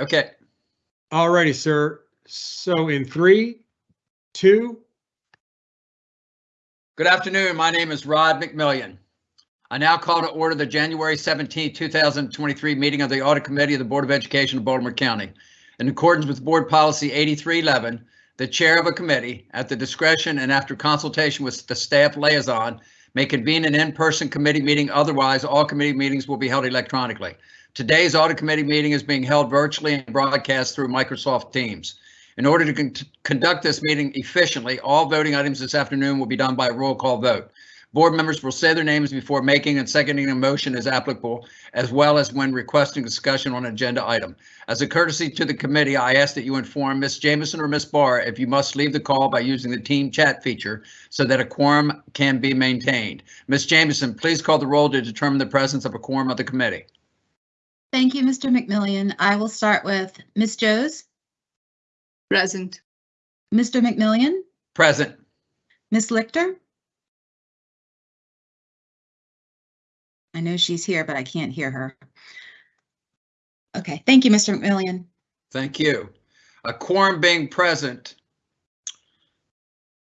Okay, Alrighty, sir. So in three, two, good afternoon. My name is Rod McMillion. I now call to order the January 17, 2023 meeting of the Audit Committee of the Board of Education of Baltimore County. In accordance with Board Policy 8311, the chair of a committee, at the discretion and after consultation with the staff liaison, may convene an in-person committee meeting. Otherwise, all committee meetings will be held electronically. Today's audit committee meeting is being held virtually and broadcast through Microsoft Teams. In order to con- conduct this meeting efficiently, all voting items this afternoon will be done by roll call vote. Board members will say their names before making and seconding a motion as applicable, as well as when requesting discussion on an agenda item. As a courtesy to the committee, I ask that you inform Ms. Jameson or Ms. Barr if you must leave the call by using the team chat feature so that a quorum can be maintained. Ms. Jameson, please call the roll to determine the presence of a quorum of the committee. Thank you, Mr. McMillion. I will start with Ms. Joes, Present. Mr. McMillion, Present. Ms. Lichter. I know she's here, but I can't hear her. Okay, thank you, Mr. McMillion. Thank you. A quorum being present.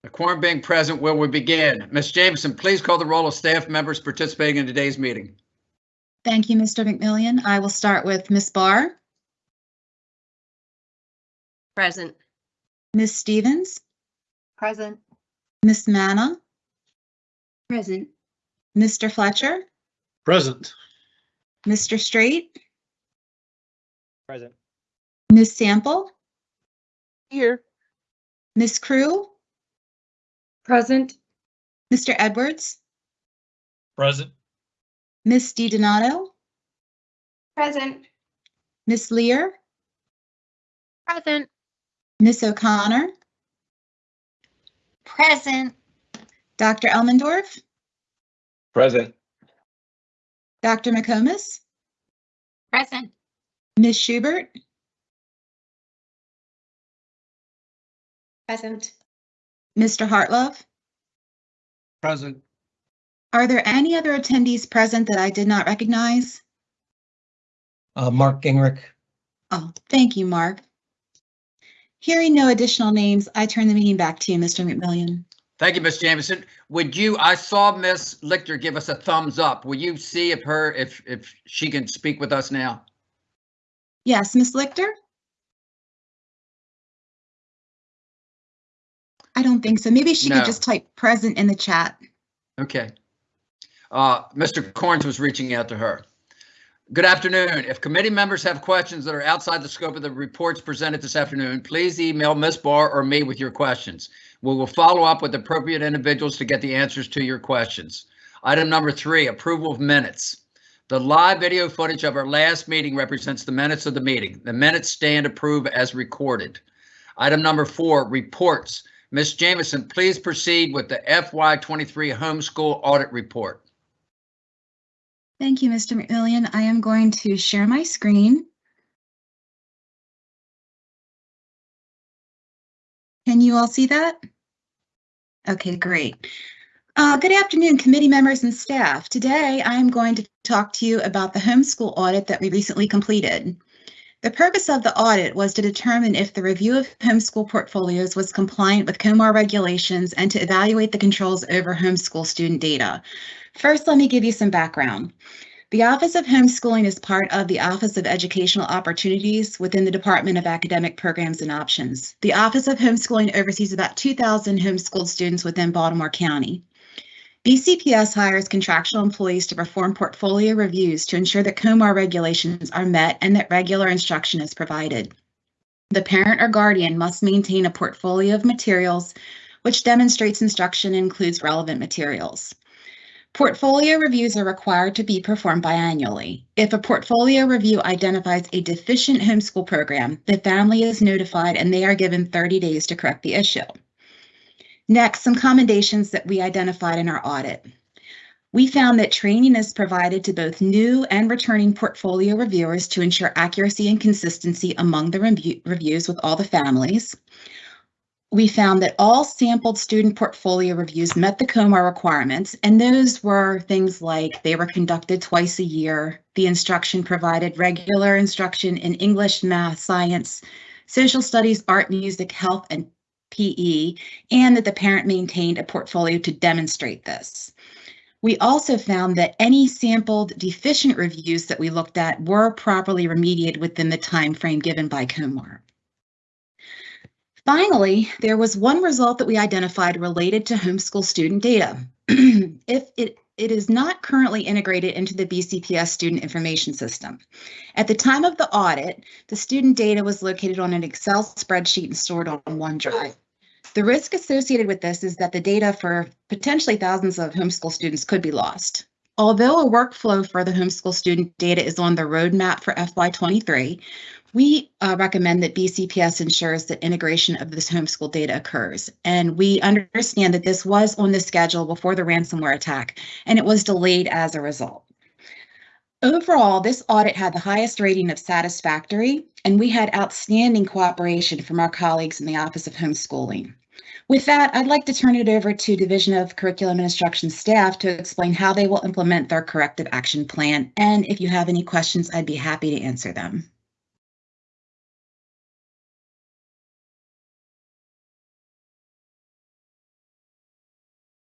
A quorum being present, will we begin? Ms. Jameson, please call the roll of staff members participating in today's meeting. Thank you, Mr. McMillion. I will start with Ms. Barr, Present. Ms. Stevens, Present. Ms. Manna, Present. Mr. Fletcher, present. Mr. Straight, Present. Ms. Sample, Here. Ms. Crew, Present. Mr. Edwards, Present. Ms. DiDonato, Present. Ms. Lear, Present. Ms. O'Connor, Present. Dr. Elmendorf, Present. Dr. McComas, Present. Ms. Schubert, Present. Mr. Hartlove. Present. Are there any other attendees present that I did not recognize? Uh, Mark Gingrich, Oh, thank you, Mark. Hearing no additional names, I turn the meeting back to you, Mr. McMillion. Thank you, Ms. Jameson. Would you, I saw Ms. Lichter give us a thumbs up. Will you see if her, if, if she can speak with us now? Yes, Ms. Lichter? I don't think so. Maybe she No. could just type present in the chat. Okay. Uh, Mr. Corns was reaching out to her. Good afternoon. If committee members have questions that are outside the scope of the reports presented this afternoon, please email Ms. Barr or me with your questions. We will follow up with appropriate individuals to get the answers to your questions. Item number three, approval of minutes. The live video footage of our last meeting represents the minutes of the meeting. The minutes stand approved as recorded. Item number four, reports. Ms. Jameson, please proceed with the FY23 homeschool audit report. Thank you, Mr. McMillion. I am going to share my screen. Can you all see that? Okay, great. Uh, good afternoon, committee members and staff. Today, I am going to talk to you about the homeschool audit that we recently completed. The purpose of the audit was to determine if the review of homeschool portfolios was compliant with COMAR regulations and to evaluate the controls over homeschool student data. First, let me give you some background. The Office of Homeschooling is part of the Office of Educational Opportunities within the Department of Academic Programs and Options. The Office of Homeschooling oversees about 2,000 homeschooled students within Baltimore County. BCPS hires contractual employees to perform portfolio reviews to ensure that COMAR regulations are met and that regular instruction is provided. The parent or guardian must maintain a portfolio of materials which demonstrates instruction includes relevant materials. Portfolio reviews are required to be performed biannually. If a portfolio review identifies a deficient homeschool program, the family is notified and they are given 30 days to correct the issue. Next, some commendations that we identified in our audit. We found that training is provided to both new and returning portfolio reviewers to ensure accuracy and consistency among the review reviews with all the families. We found that all sampled student portfolio reviews met the COMAR requirements, and those were things like they were conducted twice a year, the instruction provided regular instruction in English, math, science, social studies, art, music, health, and PE, and that the parent maintained a portfolio to demonstrate this. We also found that any sampled deficient reviews that we looked at were properly remediated within the time frame given by COMAR. Finally, there was one result that we identified related to homeschool student data. if it, it is not currently integrated into the BCPS student information system. At the time of the audit, the student data was located on an Excel spreadsheet and stored on OneDrive. The risk associated with this is that the data for potentially thousands of homeschool students could be lost. Although a workflow for the homeschool student data is on the roadmap for FY23, we uh, recommend that BCPS ensures that integration of this homeschool data occurs. And we understand that this was on the schedule before the ransomware attack, and it was delayed as a result. Overall, this audit had the highest rating of satisfactory, and we had outstanding cooperation from our colleagues in the Office of Homeschooling. With that, I'd like to turn it over to Division of Curriculum and Instruction staff to explain how they will implement their corrective action plan. And if you have any questions, I'd be happy to answer them.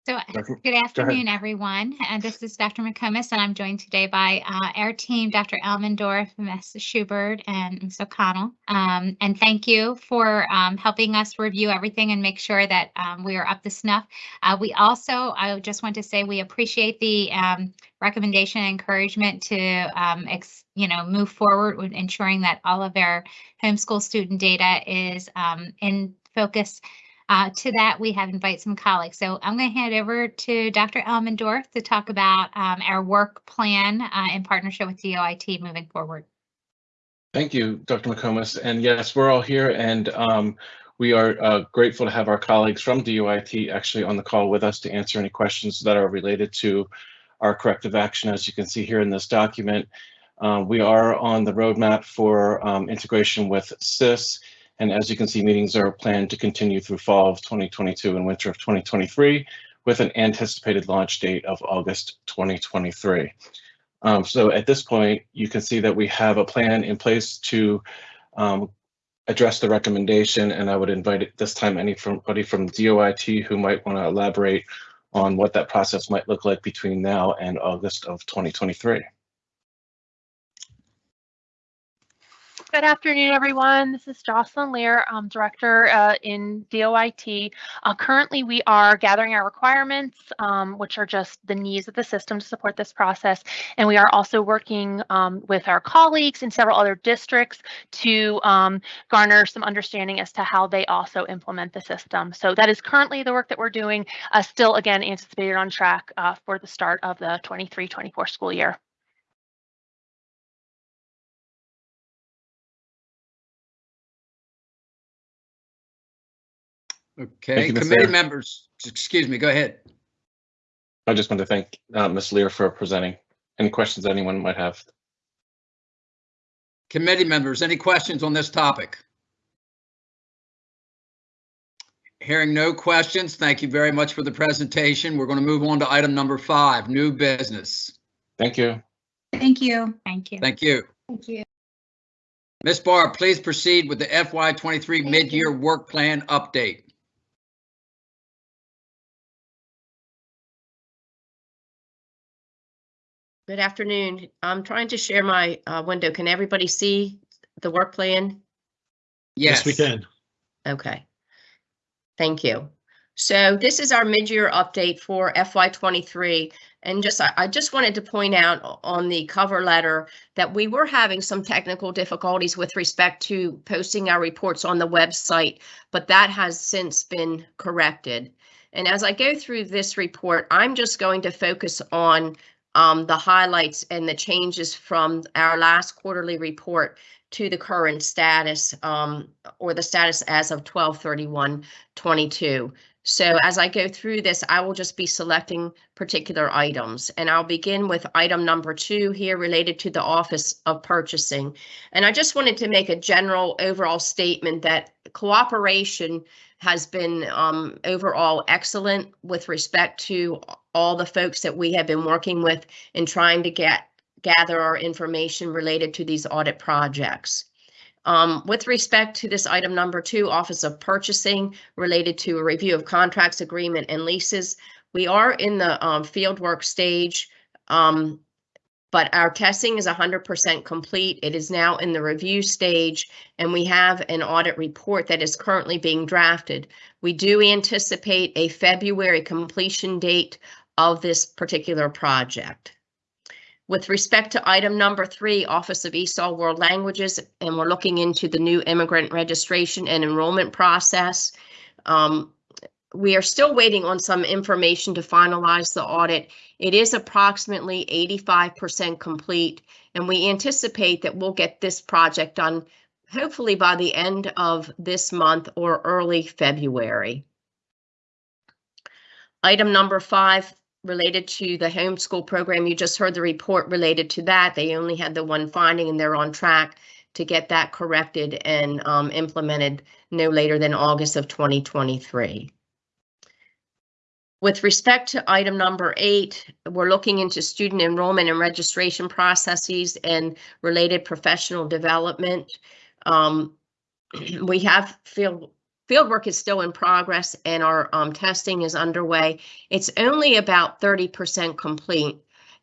So Dr. good afternoon, everyone. And this is Dr. McComas, and I'm joined today by uh, our team, Dr. Elmendorf, Ms. Schubert, and Ms. O'Connell. Um, and thank you for um, helping us review everything and make sure that um, we are up to snuff. Uh, we also, I just want to say, we appreciate the um, recommendation and encouragement to, um, ex, you know, move forward with ensuring that all of our homeschool student data is um, in focus uh, to that, we have invited some colleagues. So I'm going to hand over to Dr. Elmendorf to talk about um, our work plan uh, in partnership with DOIT moving forward. Thank you, Dr. McComas. And yes, we're all here and um, we are uh, grateful to have our colleagues from DOIT actually on the call with us to answer any questions that are related to our corrective action. As you can see here in this document, uh, we are on the roadmap for um, integration with SIS. And as you can see, meetings are planned to continue through fall of 2022 and winter of 2023 with an anticipated launch date of August 2023. Um, so at this point, you can see that we have a plan in place to um, address the recommendation, and I would invite at this time anybody from DOIT who might want to elaborate on what that process might look like between now and August of 2023. Good afternoon, everyone. This is Jocelyn Lear, um, Director uh, in DOIT. Uh, currently, we are gathering our requirements, um, which are just the needs of the system to support this process. And we are also working um, with our colleagues in several other districts to um, garner some understanding as to how they also implement the system. So that is currently the work that we're doing, uh, still, again, anticipated on track uh, for the start of the 23-24 school year. Okay, you, committee Lear. members, excuse me, go ahead. I just want to thank uh, Ms. Lear for presenting. Any questions anyone might have? Committee members, any questions on this topic? Hearing no questions, thank you very much for the presentation. We're going to move on to item number five, new business. Thank you. Thank you. Thank you. Thank you. Thank you. Ms. Barr, please proceed with the FY23 Thank mid-year work plan update. Good afternoon. I'm trying to share my uh, window. Can everybody see the work plan? Yes, we can. Okay. Thank you. So this is our mid-year update for FY23. And just, I I just wanted to point out on the cover letter that we were having some technical difficulties with respect to posting our reports on the website, but that has since been corrected. And as I go through this report, I'm just going to focus on um, the highlights and the changes from our last quarterly report to the current status um, or the status as of 12/31/22. So as I go through this, I will just be selecting particular items and I'll begin with item number two here related to the Office of Purchasing. And I just wanted to make a general overall statement that cooperation has been um, overall excellent with respect to all the folks that we have been working with in trying to get gather our information related to these audit projects. Um, with respect to this item number two, Office of Purchasing related to a review of contracts, agreement and leases. We are in the um, fieldwork stage. Um, but our testing is 100% complete. It is now in the review stage, and we have an audit report that is currently being drafted. We do anticipate a February completion date of this particular project. With respect to item number three, Office of ESOL World Languages, and we're looking into the new immigrant registration and enrollment process. Um, we are still waiting on some information to finalize the audit. It is approximately 85% complete, and we anticipate that we'll get this project done hopefully by the end of this month or early February. Item number five, related to the homeschool program, you just heard the report related to that. They only had the one finding and they're on track to get that corrected and um, implemented no later than August of 2023. With respect to item number eight, we're looking into student enrollment and registration processes and related professional development. Um, we have field fieldwork is still in progress and our um, testing is underway. It's only about 30% complete.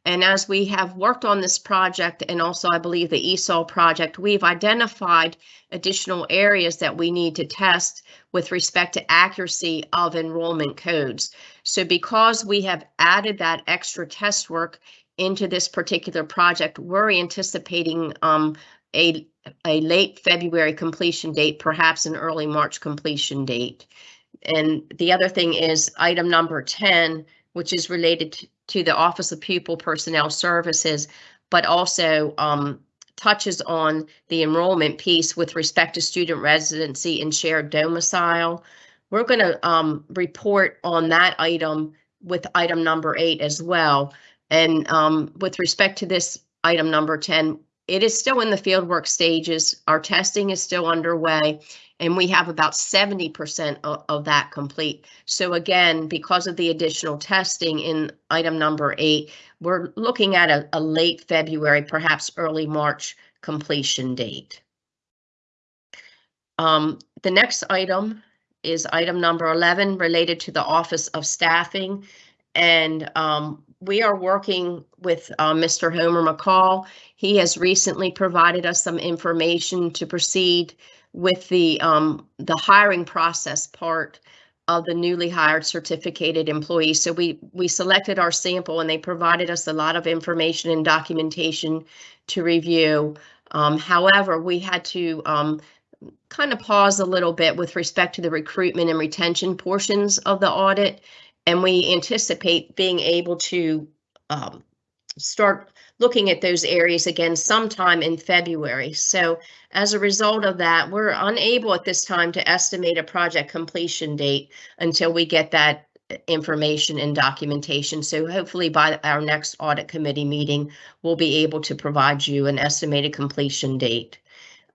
And as we have worked on this project and also I believe the ESOL project, we've identified additional areas that we need to test with respect to accuracy of enrollment codes. So because we have added that extra test work into this particular project, we're anticipating um, a, a late February completion date, perhaps an early March completion date. And the other thing is item number 10, which is related to, the Office of Pupil Personnel Services, but also um, touches on the enrollment piece with respect to student residency and shared domicile. We're going to um, report on that item with item number eight as well. And um, with respect to this item number 10, it is still in the fieldwork stages. Our testing is still underway and we have about 70% of, of, that complete. So again, because of the additional testing in item number eight, we're looking at a, a late February, perhaps early March completion date. Um, the next item is item number 11 related to the Office of Staffing. And um, we are working with uh, Mr. Homer McCall. He has recently provided us some information to proceed with the um, the hiring process part of the newly hired certificated employees. So we we selected our sample and they provided us a lot of information and documentation to review. Um, however, we had to um, kind of pause a little bit with respect to the recruitment and retention portions of the audit and we anticipate being able to um, start looking at those areas again sometime in February. So as a result of that, we're unable at this time to estimate a project completion date until we get that information and documentation. So hopefully by our next audit committee meeting, we'll be able to provide you an estimated completion date.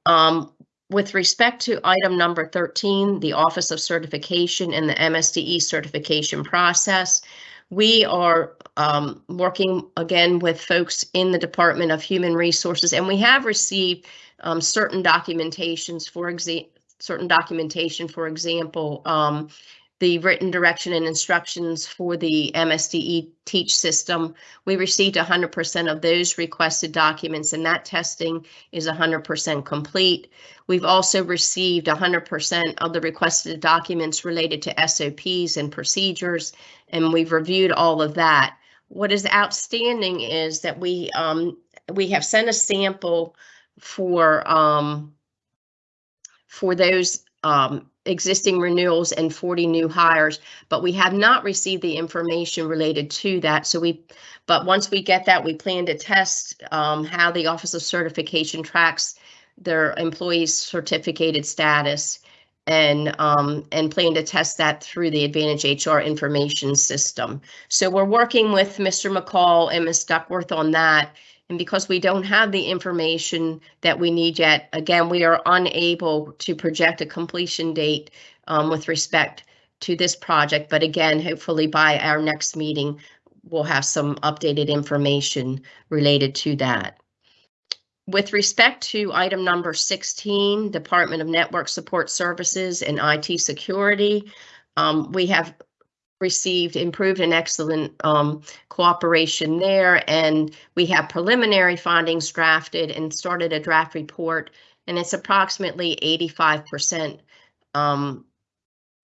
Um, with respect to item number 13, the Office of Certification and the MSDE certification process, we are um, working again with folks in the Department of Human Resources, and we have received um, certain documentations, for example, certain documentation, for example, um, the written direction and instructions for the MSDE teach system. We received 100% of those requested documents and that testing is 100% complete. We've also received 100% of the requested documents related to SOPs and procedures and we've reviewed all of that. What is outstanding is that we um, we have sent a sample for um, for those um, existing renewals and 40 new hires, but we have not received the information related to that. So we, but once we get that, we plan to test um, how the Office of Certification tracks their employees' certificated status and um, and plan to test that through the Advantage HR information system. So we're working with Mr. McCall and Ms. Duckworth on that and because we don't have the information that we need yet, again, we are unable to project a completion date um, with respect to this project. But again, hopefully by our next meeting, we'll have some updated information related to that. With respect to item number 16, Department of Network Support Services and IT Security, um, we have received improved and excellent um, cooperation there, and we have preliminary findings drafted and started a draft report, and it's approximately 85% um,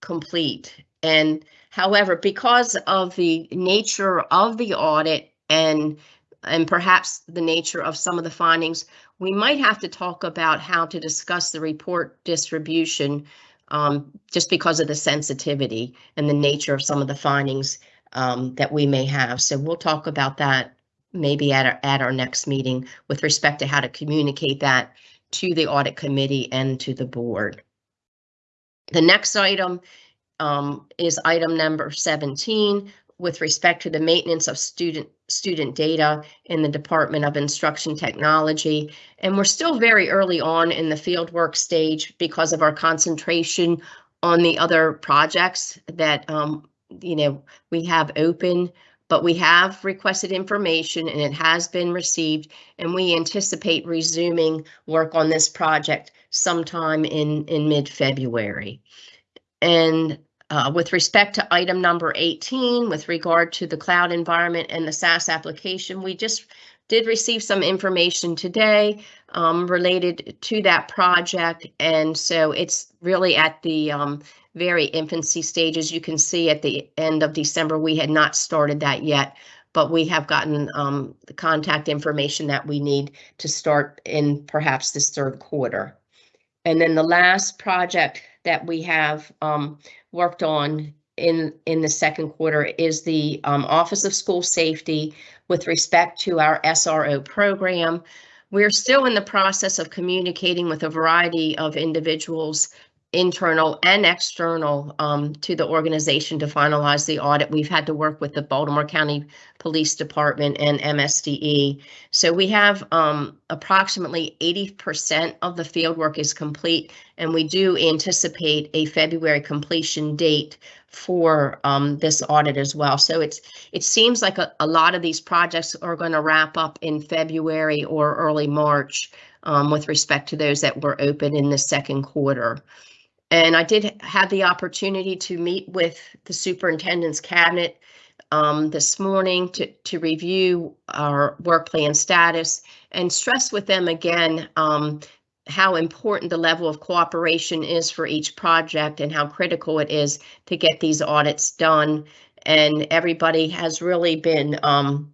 complete. And however, because of the nature of the audit and and perhaps the nature of some of the findings, we might have to talk about how to discuss the report distribution um, just because of the sensitivity and the nature of some of the findings um, that we may have. So we'll talk about that maybe at our, at our next meeting with respect to how to communicate that to the audit committee and to the board. The next item um, is item number 17 with respect to the maintenance of student student data in the Department of Instruction Technology. And we're still very early on in the fieldwork stage because of our concentration on the other projects that um, you know we have open. But we have requested information and it has been received, and we anticipate resuming work on this project sometime in in mid-February. And uh, with respect to item number 18, with regard to the cloud environment and the SaaS application, we just did receive some information today um, related to that project. And so it's really at the um, very infancy stages. You can see at the end of December, we had not started that yet, but we have gotten um, the contact information that we need to start in perhaps this third quarter. And then the last project that we have um, worked on in in the second quarter is the um, Office of School Safety with respect to our SRO program. We're still in the process of communicating with a variety of individuals, internal and external, um, to the organization to finalize the audit. We've had to work with the Baltimore County Police Department and MSDE. So we have um, approximately 80% of the field work is complete, and we do anticipate a February completion date for um, this audit as well. So it's it seems like a, a lot of these projects are going to wrap up in February or early March um, with respect to those that were open in the second quarter. And I did have the opportunity to meet with the superintendent's cabinet um, this morning to, to review our work plan status and stress with them again um, how important the level of cooperation is for each project and how critical it is to get these audits done. And everybody has really been, um,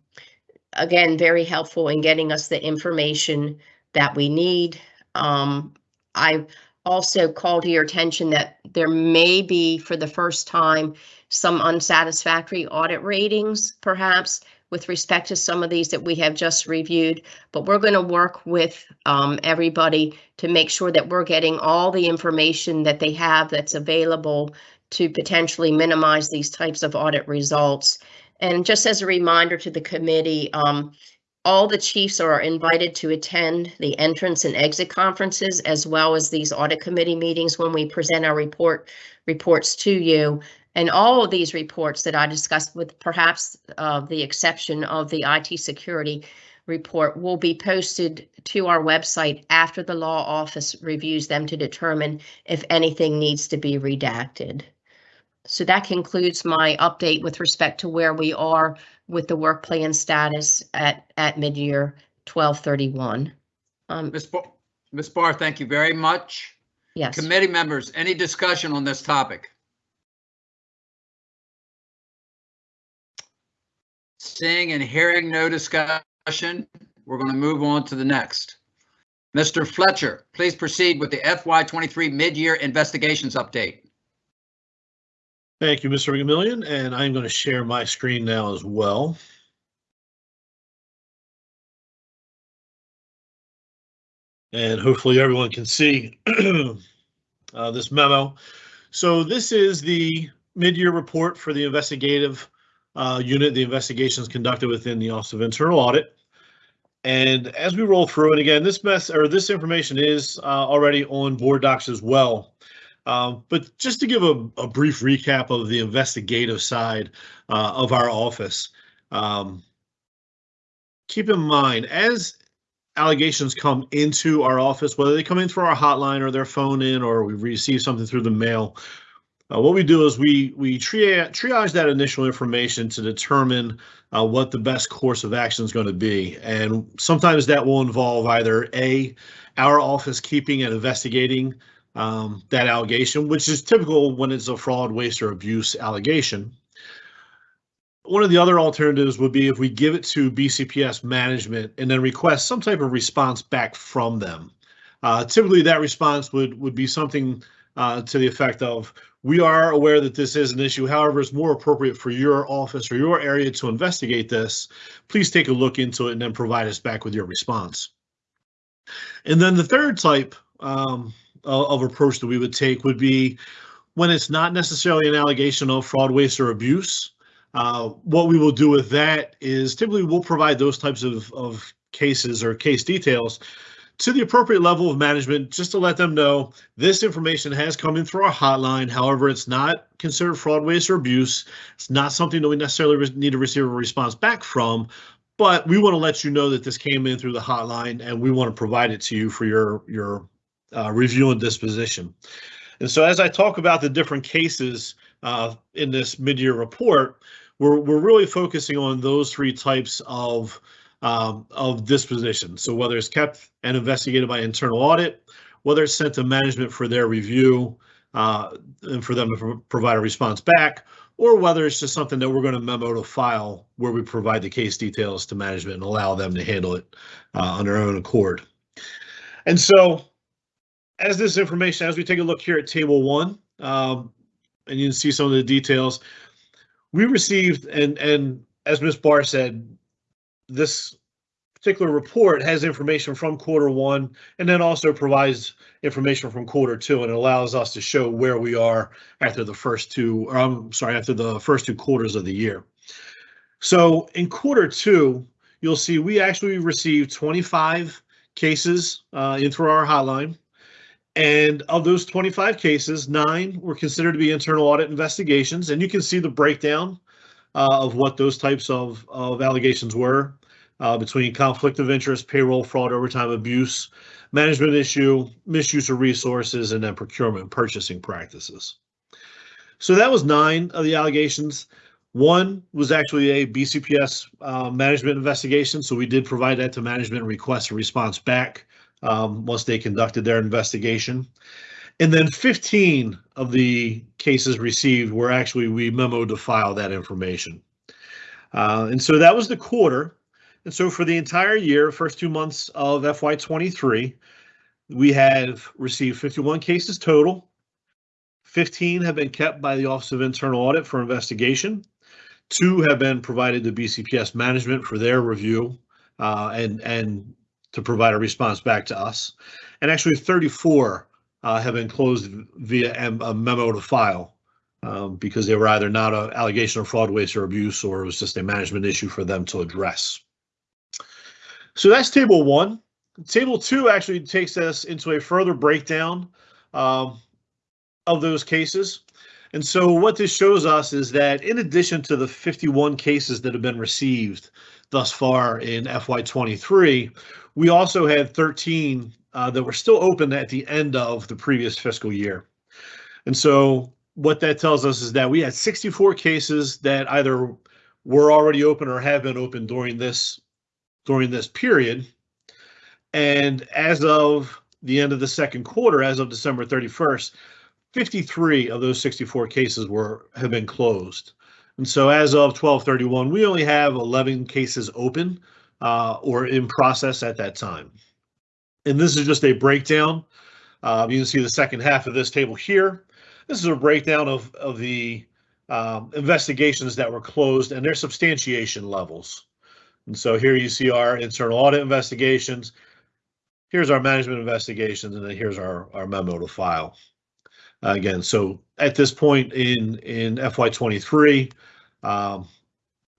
again, very helpful in getting us the information that we need. Um, I also call to your attention that there may be, for the first time, some unsatisfactory audit ratings, perhaps, with respect to some of these that we have just reviewed. But we're going to work with um, everybody to make sure that we're getting all the information that they have that's available to potentially minimize these types of audit results. And just as a reminder to the committee, um, all the chiefs are invited to attend the entrance and exit conferences as well as these audit committee meetings when we present our report reports to you. And all of these reports that I discussed with perhaps uh, the exception of the IT security report will be posted to our website after the law office reviews them to determine if anything needs to be redacted. So that concludes my update with respect to where we are with the work plan status at, at mid-year 1231. Um, Ms. Barr, Ms. Barr, thank you very much. yes, Committee members, any discussion on this topic? Seeing and hearing no discussion, we're going to move on to the next. Mr. Fletcher, please proceed with the FY23 mid-year investigations update. Thank you, Mr. McMillion, and I'm going to share my screen now as well. And hopefully everyone can see uh, this memo. So this is the mid-year report for the investigative uh, unit, the investigations conducted within the Office of Internal Audit. And as we roll through it again, this mess or this information is uh, already on board docs as well. Um, but just to give a, a, brief recap of the investigative side uh, of our office, Um, keep in mind, as allegations come into our office, whether they come in through our hotline or their phone in, or we receive something through the mail, uh, what we do is we we triage, triage that initial information to determine uh, what the best course of action is going to be, and sometimes that will involve either a our office keeping and investigating um, that allegation, which is typical when it's a fraud, waste, or abuse allegation. One of the other alternatives would be if we give it to BCPS management and then request some type of response back from them. Uh, typically, that response would would be something uh, to the effect of, "We are aware that this is an issue. However, it's more appropriate for your office or your area to investigate this. Please take a look into it and then provide us back with your response." And then the third type um, of, of approach that we would take would be when it's not necessarily an allegation of fraud, waste, or abuse. Uh, what we will do with that is typically we'll provide those types of, of cases or case details to the appropriate level of management just to let them know this information has come in through our hotline. However, it's not considered fraud, waste, or abuse. It's not something that we necessarily need to receive a response back from, but we want to let you know that this came in through the hotline and we want to provide it to you for your, your uh, review and disposition. And so as I talk about the different cases uh, in this mid-year report, we're, we're really focusing on those three types of um, of disposition. So whether it's kept and investigated by internal audit, whether it's sent to management for their review uh, and for them to pro provide a response back, or whether it's just something that we're going to memo to file where we provide the case details to management and allow them to handle it uh, on their own accord. And so as this information, as we take a look here at table one, um, and you can see some of the details, we received, and, and as Ms. Barr said, this particular report has information from quarter one and then also provides information from quarter two and it allows us to show where we are after the first two, or I'm sorry, after the first two quarters of the year. So in quarter two, you'll see we actually received 25 cases uh, in through our hotline. And of those 25 cases, nine were considered to be internal audit investigations. And you can see the breakdown uh, of what those types of, of allegations were uh, between conflict of interest, payroll fraud, overtime abuse, management issue, misuse of resources, and then procurement purchasing practices. So that was nine of the allegations. One was actually a BCPS uh, management investigation. So we did provide that to management and request a response back um, once they conducted their investigation. And then 15 of the cases received were actually we memoed to file that information. Uh, and so that was the quarter. And so for the entire year, first two months of FY23, we have received 51 cases total. 15 have been kept by the Office of Internal Audit for investigation. Two have been provided to BCPS management for their review uh, and, and to provide a response back to us. And actually 34 uh, have been closed via a memo to file um, because they were either not an allegation of fraud, waste, or abuse, or it was just a management issue for them to address. So that's table one. Table two actually takes us into a further breakdown um, of those cases. And so what this shows us is that in addition to the 51 cases that have been received thus far in FY23, we also had 13 uh, that were still open at the end of the previous fiscal year. And so what that tells us is that we had 64 cases that either were already open or have been open during this during this period. And as of the end of the second quarter, as of December 31st, 53 of those 64 cases were have been closed. And so as of 1231, we only have 11 cases open uh, or in process at that time. And this is just a breakdown. Uh, you can see the second half of this table here. This is a breakdown of, of the um, investigations that were closed and their substantiation levels. And so here you see our internal audit investigations. Here's our management investigations, and then here's our, our memo to file. Again, so at this point in, in FY23, um,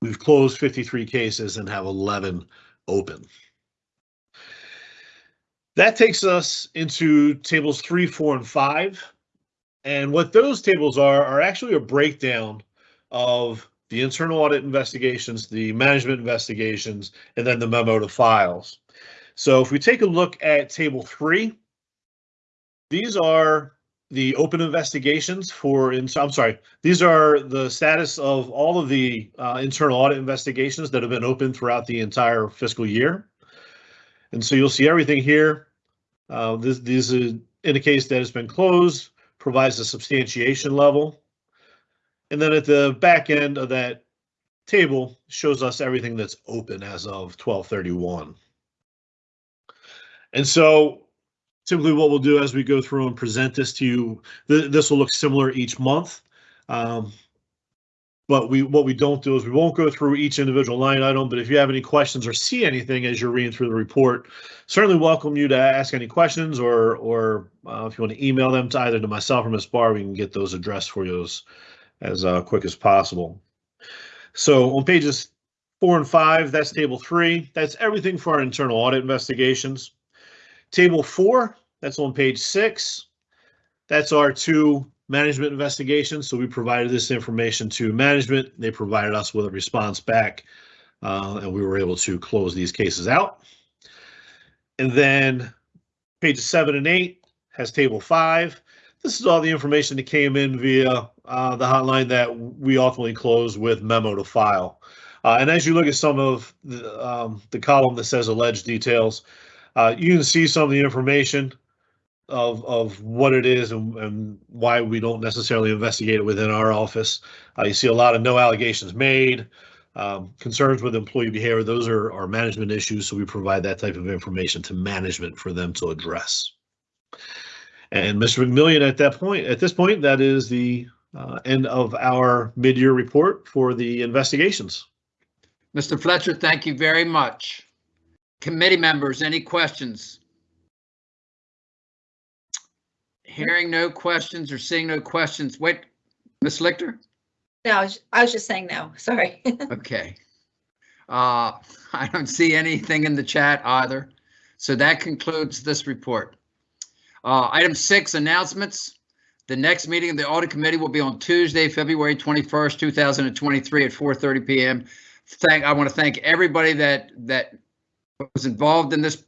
We've closed 53 cases and have 11 open. That takes us into tables three, four, and five. And what those tables are, are actually a breakdown of the internal audit investigations, the management investigations, and then the memo to files. So if we take a look at table three, these are the open investigations for, in- I'm sorry, these are the status of all of the uh, internal audit investigations that have been open throughout the entire fiscal year. And so you'll see everything here. Uh, This, this is- indicates that it's been closed, provides a substantiation level. And then at the back end of that table shows us everything that's open as of 1231. And so typically what we'll do as we go through and present this to you, th- this will look similar each month. Um, But we, what we don't do is we won't go through each individual line item, but if you have any questions or see anything as you're reading through the report, certainly welcome you to ask any questions or, or uh, if you want to email them to either to myself or Ms. Barr, we can get those addressed for you as, as uh, quick as possible. So on pages four and five, that's table three. That's everything for our internal audit investigations. Table four, that's on page six. That's our two management investigations. So we provided this information to management. They provided us with a response back, uh, and we were able to close these cases out. And then pages seven and eight has table five. This is all the information that came in via uh, the hotline that we ultimately closed with memo to file. Uh, and as you look at some of the, um, the column that says alleged details, uh, you can see some of the information of, of what it is and, and why we don't necessarily investigate it within our office. Uh, you see a lot of no allegations made, um, concerns with employee behavior. Those are, are management issues. So we provide that type of information to management for them to address. And Mr. McMillion, at that point, at this point, that is the uh, end of our mid-year report for the investigations. Mr. Fletcher, thank you very much. Committee members, any questions? Hearing no questions or seeing no questions, wait, Ms. Lichter? No, I was, I was just saying no, sorry. Okay. Uh, I don't see anything in the chat either. So that concludes this report. Uh, item six, announcements. The next meeting of the audit committee will be on Tuesday, February 21st, 2023 at 4:30 PM. Thank, I want to thank everybody that, that was involved in this,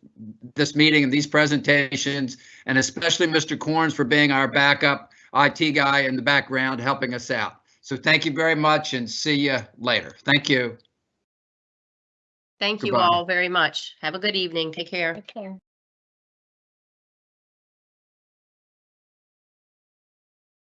this meeting and these presentations, and especially Mr. Corns for being our backup IT guy in the background, helping us out. So thank you very much and see you later. Thank you. Thank you all very much. Have a good evening. Take care. Take care.